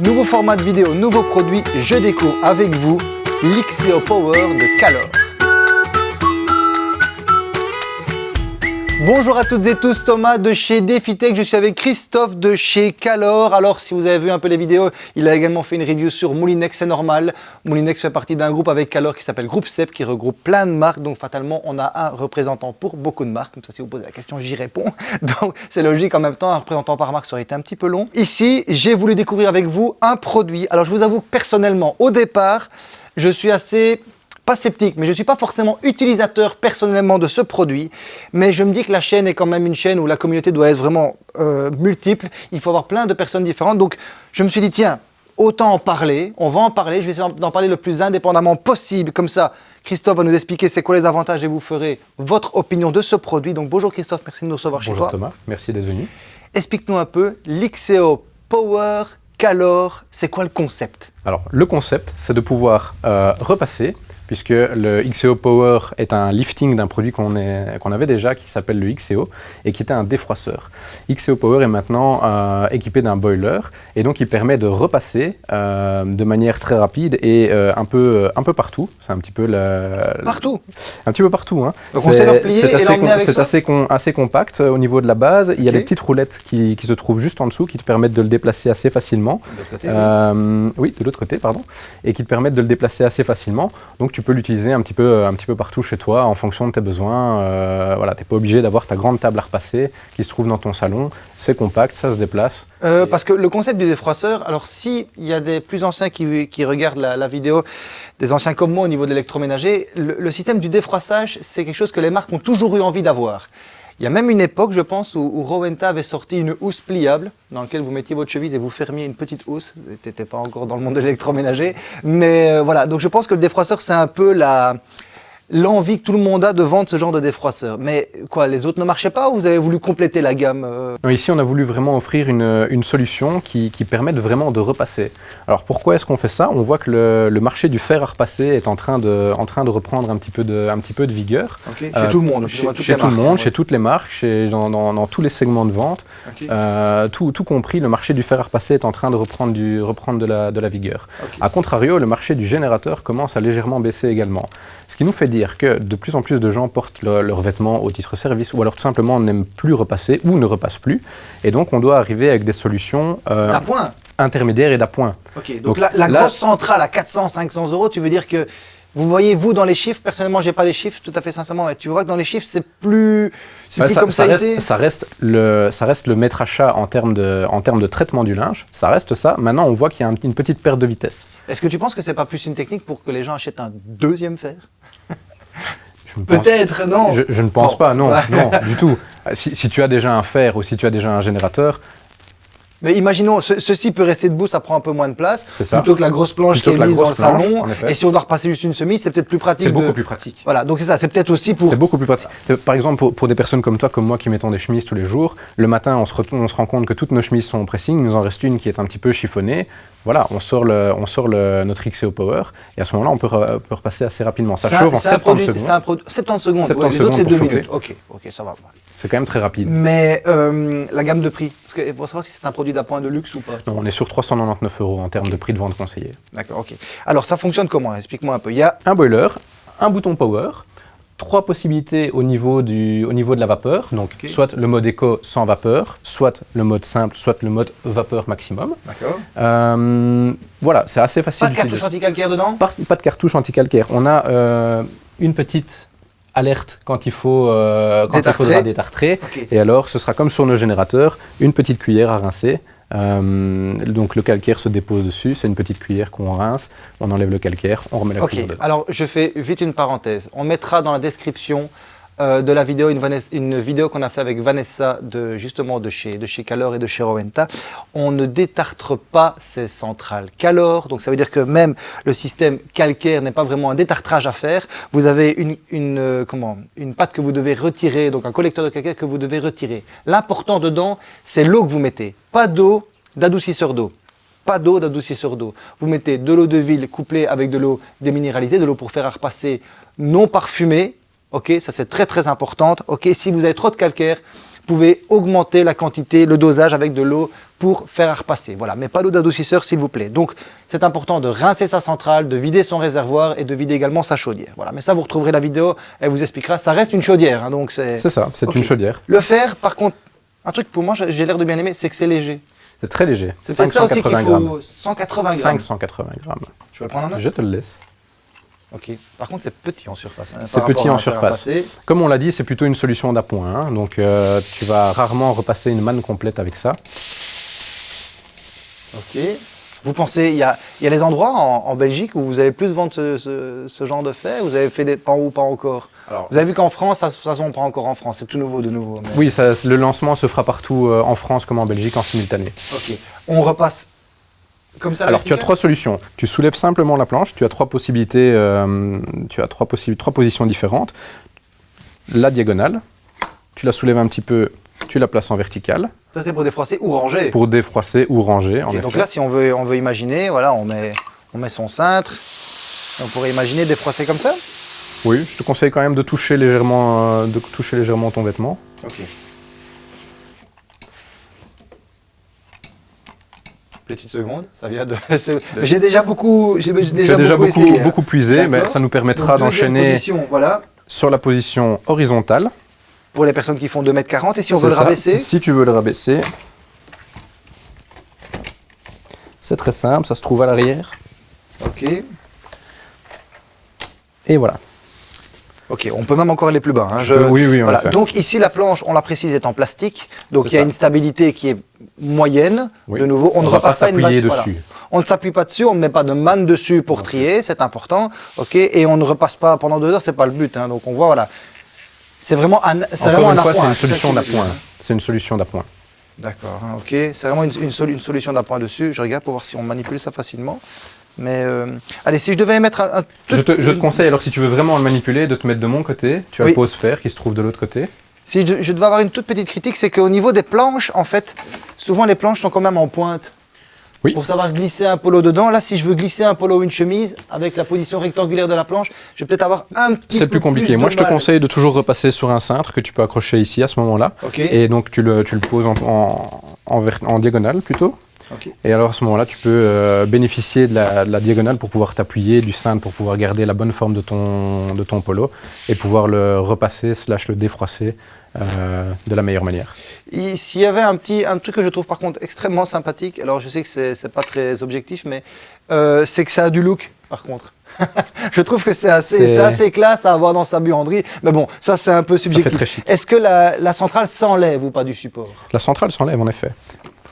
Nouveau format de vidéo, nouveau produit, je découvre avec vous l'Ixeo Power de Calor. Bonjour à toutes et tous, Thomas de chez DefiTech, je suis avec Christophe de chez Calor. Alors si vous avez vu un peu les vidéos, il a également fait une review sur Moulinex, c'est normal. Moulinex fait partie d'un groupe avec Calor qui s'appelle Groupe CEP, qui regroupe plein de marques, donc fatalement on a un représentant pour beaucoup de marques. Comme ça si vous posez la question, j'y réponds. Donc c'est logique en même temps, un représentant par marque ça aurait été un petit peu long. Ici, j'ai voulu découvrir avec vous un produit. Alors je vous avoue personnellement, au départ, je suis assez pas sceptique, mais je ne suis pas forcément utilisateur personnellement de ce produit, mais je me dis que la chaîne est quand même une chaîne où la communauté doit être vraiment euh, multiple, il faut avoir plein de personnes différentes, donc je me suis dit, tiens, autant en parler, on va en parler, je vais essayer d'en parler le plus indépendamment possible, comme ça, Christophe va nous expliquer c'est quoi les avantages et vous ferez votre opinion de ce produit. Donc bonjour Christophe, merci de nous recevoir chez toi. Bonjour Thomas, merci d'être venu. Explique-nous un peu l'Ixeo Power Calor, c'est quoi le concept? Alors le concept, c'est de pouvoir euh, repasser puisque le XEO Power est un lifting d'un produit qu'on avait déjà qui s'appelle le XEO et qui était un défroisseur. XEO Power est maintenant euh, équipé d'un boiler et donc il permet de repasser euh, de manière très rapide et euh, un, peu, un peu partout. C'est un petit peu la, Partout Un petit peu partout. Hein. C'est assez, assez, assez, compact au niveau de la base. Il y a des petites roulettes qui, qui, se trouvent juste en dessous qui te permettent de le déplacer assez facilement. De oui. oui. de l'autre côté, pardon. Et qui te permettent de le déplacer assez facilement. Donc tu peux l'utiliser un, petit peu, un petit peu partout chez toi en fonction de tes besoins. Euh, voilà, tu n'es pas obligé d'avoir ta grande table à repasser qui se trouve dans ton salon. C'est compact, ça se déplace. Euh, parce que le concept du défroisseur, alors si il y a des plus anciens qui, qui regardent la, vidéo, des anciens comme moi au niveau de l'électroménager, le, le système du défroissage, c'est quelque chose que les marques ont toujours eu envie d'avoir. Il y a même une époque, je pense, où, Rowenta avait sorti une housse pliable dans laquelle vous mettiez votre cheville et vous fermiez une petite housse. N'étiez pas encore dans le monde de l'électroménager. Mais euh, voilà, donc je pense que le défroisseur, c'est un peu la, l'envie que tout le monde a de vendre ce genre de défroisseur. Mais quoi, les autres ne marchaient pas ou vous avez voulu compléter la gamme euh? Ici, on a voulu vraiment offrir une, une solution qui, qui, permette vraiment de repasser. Alors pourquoi est-ce qu'on fait ça? On voit que le, le, marché du fer à repasser est en train de, en train de reprendre un petit peu de, un petit peu de vigueur. chez euh, tout le monde, chez, chez tout le monde, chez toutes les marques, chez, dans, dans, dans, tous les segments de vente. Euh, tout, tout, compris, le marché du fer à repasser est en train de reprendre, du, reprendre de, la, de la vigueur. A contrario, le marché du générateur commence à légèrement baisser également. Ce qui nous fait dire dire que de plus en plus de gens portent leurs vêtements au titre service ou alors tout simplement n'aiment plus repasser ou ne repassent plus. Et donc on doit arriver avec des solutions euh, intermédiaires et d'appoint. Ok, donc, la, grosse centrale à 400, 500 euros, tu veux dire que vous voyez, vous, dans les chiffres, personnellement, j'ai pas les chiffres, tout à fait sincèrement, mais tu vois que dans les chiffres, c'est plus, bah, plus ça, comme ça, reste, ça, reste, le, ça reste le maître achat en termes, de, en termes de traitement du linge, ça reste ça. Maintenant, on voit qu'il y a une petite perte de vitesse. Est-ce que tu penses que c'est pas plus une technique pour que les gens achètent un deuxième fer? Peut-être, non. Je, ne pense pas, non, non, du tout. Si, si, tu as déjà un fer ou si tu as déjà un générateur, mais imaginons, ceci peut rester debout, ça prend un peu moins de place, ça. plutôt que la grosse planche qui est mise dans le salon. Et si on doit repasser juste une chemise, c'est peut-être plus pratique. C'est beaucoup plus pratique. Voilà, donc c'est ça, c'est peut-être aussi pour... C'est beaucoup plus pratique. Par exemple, pour, pour, des personnes comme toi, comme moi, qui mettons des chemises tous les jours, le matin, on se, on se rend compte que toutes nos chemises sont en pressing, il nous en reste une qui est un petit peu chiffonnée. Voilà, on sort, le, on sort le, notre XEO Power, et à ce moment-là, on peut, peut, repasser assez rapidement. Ça chauffe en 70 secondes. C'est un produit... 70 secondes, 70 les autres, c'est 2 minutes. Ok, ok, ça va. C'est quand même très rapide. Mais euh, la gamme de prix, parce que pour savoir si c'est un produit d'appoint de luxe ou pas. Non, on est sur 399 euros en termes de prix de vente conseillé. D'accord, ok. Alors ça fonctionne comment? Explique-moi un peu. Il y a un boiler, un bouton power, trois possibilités au niveau, du, au niveau de la vapeur. Donc soit le mode éco sans vapeur, soit le mode simple, soit le mode vapeur maximum. D'accord. Euh, voilà, c'est assez facile. Pas de cartouche anti-calcaire dedans? Pas, pas, de cartouche anti-calcaire. On a euh, une petite alerte quand il, faut, euh, quand il faudra détartrer. Et alors, ce sera comme sur nos générateurs, une petite cuillère à rincer. Euh, donc le calcaire se dépose dessus, c'est une petite cuillère qu'on rince, on enlève le calcaire, on remet la cuillère dedans. Alors je fais vite une parenthèse, on mettra dans la description euh, de la vidéo, une, vidéo qu'on a fait avec Vanessa de justement de chez, de chez Calor et de chez Rowenta. On ne détartre pas ces centrales Calor, donc ça veut dire que même le système calcaire n'est pas vraiment un détartrage à faire. Vous avez une, une, euh, comment, une pâte que vous devez retirer, donc un collecteur de calcaire que vous devez retirer. L'important dedans, c'est l'eau que vous mettez. Pas d'eau d'adoucisseur d'eau pas d'eau d'adoucisseur d'eau. Vous mettez de l'eau de ville couplée avec de l'eau déminéralisée, de l'eau pour faire à repasser non parfumée, Ok, ça c'est très très important. Ok, si vous avez trop de calcaire, pouvez augmenter la quantité, le dosage avec de l'eau pour faire à repasser. Voilà, mais pas d'eau d'adoucisseur s'il vous plaît. Donc c'est important de rincer sa centrale, de vider son réservoir et de vider également sa chaudière. Voilà, mais ça vous retrouverez la vidéo, elle vous expliquera. Ça reste une chaudière, hein, donc c'est... C'est ça, c'est une chaudière. Le fer, par contre, un truc pour moi, j'ai l'air de bien aimer, c'est que c'est léger. C'est très léger, C'est ça aussi qu'il 580 grammes. faut 180 grammes. 580 grammes. Vais le prendre en main Je te le laisse. Ok. Par contre, c'est petit en surface. hein, C'est petit en surface. Comme on l'a dit, c'est plutôt une solution d'appoint. hein. Donc euh, tu vas rarement repasser une manne complète avec ça. Ok. Vous pensez, il y a, y a les endroits en, en Belgique où vous allez plus vendre ce, ce- ce genre de fer Vous avez fait des pas ou pas encore? Alors, Vous avez vu qu'en France, ça, ça se vend pas encore en France, c'est tout nouveau de nouveau. mais- Oui, ça- le lancement se fera partout euh, en France comme en Belgique en simultané. Ok. On repasse comme ça. à Alors tu as trois solutions. Tu soulèves simplement la planche, tu as trois possibilités, euh, tu as trois, possi- trois positions différentes. La diagonale, tu la soulèves un petit peu, tu la places en verticale Ça c'est pour défroisser ou ranger. pour défroisser ou ranger. En Ok, donc effet. là, si on veut, on veut imaginer, voilà, on met, on met son cintre. On pourrait imaginer défroisser comme ça? Oui, je te conseille quand même de toucher légèrement, euh, de toucher légèrement ton vêtement. Ok. Petite seconde, ça vient de. J'ai déjà beaucoup. J'ai déjà, beaucoup, beaucoup, essayé, hein. beaucoup puisé, mais ça nous permettra d'enchaîner position, Voilà, sur la position horizontale. pour les personnes qui font 2m40. Et si on veut le rabaisser Si tu veux le rabaisser, c'est très simple, ça se trouve à l'arrière. Ok. Et voilà. Ok, on peut même encore aller plus bas. hein. Tu Je- peux- oui, oui, voilà. effet. Donc ici, la planche, on la précise, est en plastique. Donc il y a ça. une stabilité qui est moyenne. Oui. De nouveau, on, On ne va repasse pas s'appuyer voilà. dessus. On ne s'appuie pas dessus, on ne met pas de manne dessus pour trier, c'est important. Ok, et on ne repasse pas pendant deux heures, c'est pas le but. hein. Donc on voit, voilà. C'est vraiment un, c'est Encore vraiment une un fois, c'est une solution d'appoint. C'est une solution d'appoint. D'accord, hein, ok. C'est vraiment une, une sol- une solution d'appoint dessus. Je regarde pour voir si on manipule ça facilement. Mais euh, allez, si je devais mettre un, un tout- Je te, je te conseille, alors si tu veux vraiment le manipuler, de te mettre de mon côté. Tu as Oui. pose fer qui se trouve de l'autre côté. Si je, je devais avoir une toute petite critique, c'est qu'au niveau des planches, en fait, souvent les planches sont quand même en pointe. Oui. Pour savoir glisser un polo dedans, là, si je veux glisser un polo ou une chemise, avec la position rectangulaire de la planche, je vais peut-être avoir un petit C'est plus compliqué. Moi, je te conseille de toujours repasser sur un cintre que tu peux accrocher ici à ce moment-là. Et donc, tu le, tu le poses en, en, en vert- en diagonale plutôt. Et alors à ce moment-là, tu peux euh, bénéficier de la, de la diagonale pour pouvoir t'appuyer, du cintre pour pouvoir garder la bonne forme de ton, de ton polo et pouvoir le repasser slash le défroisser euh, de la meilleure manière. S'il y avait un petit un truc que je trouve par contre extrêmement sympathique, alors je sais que c'est c'est pas très objectif, mais euh, c'est que ça a du look par contre. je trouve que c'est assez, classe à avoir dans sa buanderie. Mais bon, ça c'est un peu subjectif. Est-ce que la, la centrale s'enlève ou pas du support? La centrale s'enlève en effet.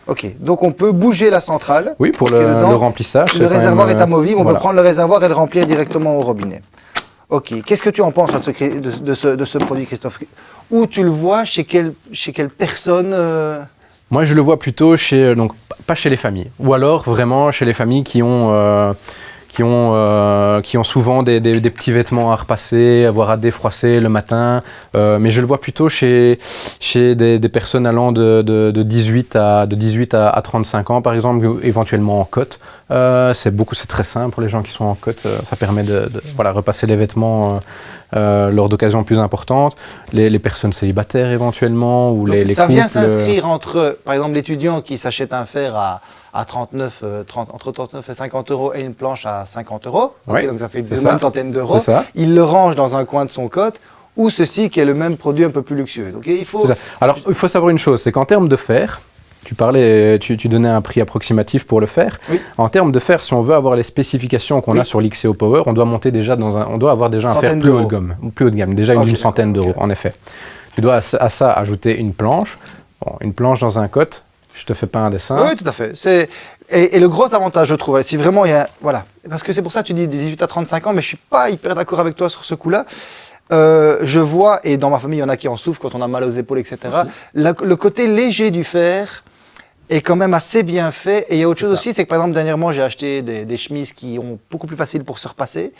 Ok, donc on peut bouger la centrale. Oui, pour le, dedans, le remplissage. Le réservoir même, est amovible, on voilà. peut prendre le réservoir et le remplir directement au robinet. Ok, qu'est-ce que tu en penses de ce, cri- de, de ce, de ce produit, Christophe Où tu le vois Chez quelle, chez quelle personne euh, Moi, je le vois plutôt chez, donc pas chez les familles, ou alors vraiment chez les familles qui ont, euh, qui ont, euh, qui ont souvent des, des- des petits vêtements à repasser, avoir à défroisser le matin. Euh, mais je le vois plutôt chez, chez des, des personnes allant de, de- de 18 à de 18 à, à 35 ans, par exemple, éventuellement en côte. Euh, c'est beaucoup, c'est très simple pour les gens qui sont en côte. euh, ça permet de, de, voilà repasser les vêtements. lors d'occasions plus importantes, les, les personnes célibataires éventuellement, ou donc les, les Ça couples. vient s'inscrire entre, par exemple, l'étudiant qui s'achète un fer à, à 39, euh, 30, entre 39 et 50 euros et une planche à 50 euros. Donc ça fait une bonne centaine d'euros. Il le range dans un coin de son cote. Ou ceci qui est le même produit un peu plus luxueux. Donc il faut. Alors, il faut savoir une chose, c'est qu'en termes de fer, tu parlais, tu, tu donnais un prix approximatif pour le fer. Oui. En termes de fer, si on veut avoir les spécifications qu'on Oui. a sur l'XEO Power, on doit monter déjà dans un, on doit avoir déjà un fer plus haut de gamme, plus haut de gamme, déjà une centaine d'euros, en effet. Tu dois à, ça- à ça ajouter une planche, Bon, une planche dans un cote. Je te fais pas un dessin. Oui, tout à fait. C'est et, et le gros avantage, je trouve, si vraiment il y a voilà, parce que c'est pour ça que tu dis 18 à 35 ans, mais je suis pas hyper d'accord avec toi sur ce coup-là. Euh, je vois, et dans ma famille, il y en a qui en souffrent quand on a mal aux épaules, etc. La- le côté léger du fer est quand même assez bien fait. Et il y a autre chose ça. aussi, c'est que par exemple, dernièrement, j'ai acheté des, des chemises qui ont beaucoup plus facile pour se repasser.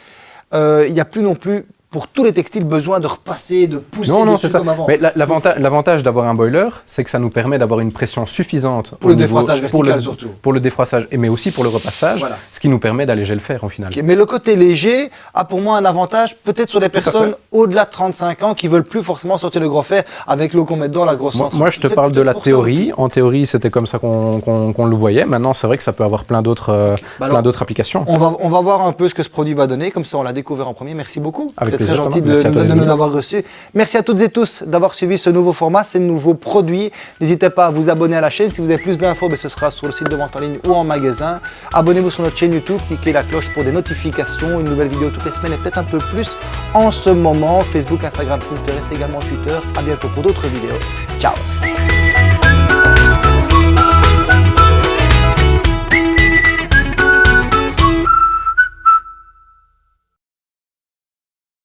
Euh, Il n'y a plus non plus, pour tous les textiles, besoin de repasser, de pousser Non, non, c'est ça. comme avant. Mais la- l'avanta- l'avantage d'avoir un boiler, c'est que ça nous permet d'avoir une pression suffisante Pour au le défroissage pour le, surtout. Pour le défroissage, mais aussi pour le repassage. Voilà. Ce qui nous permet d'alléger le fer en final. Mais le côté léger a pour moi un avantage peut-être sur les personnes au-delà de 35 ans qui veulent plus forcément sortir le gros fer avec l'eau qu'on met dedans, la grosse Moi, moi je te parle de la théorie. En théorie, c'était comme ça qu'on le voyait. Maintenant, c'est vrai que ça peut avoir plein d'autres euh, bah applications. On va, on va voir un peu ce que ce produit va donner. Comme ça, on l'a découvert en premier. Merci beaucoup. C'est très gentil de, de, nous avoir reçus. Merci à toutes et tous d'avoir suivi ce nouveau format, ces nouveaux produits. N'hésitez pas à vous abonner à la chaîne. Si vous avez plus d'infos, ben, ce sera sur le site de vente en ligne ou en magasin. Abonnez-vous sur notre chaîne YouTube, cliquez la cloche pour des notifications, une nouvelle vidéo toutes les semaines et peut-être un peu plus en ce moment. Facebook, Instagram, Twitter, reste également Twitter. À bientôt pour d'autres vidéos. Ciao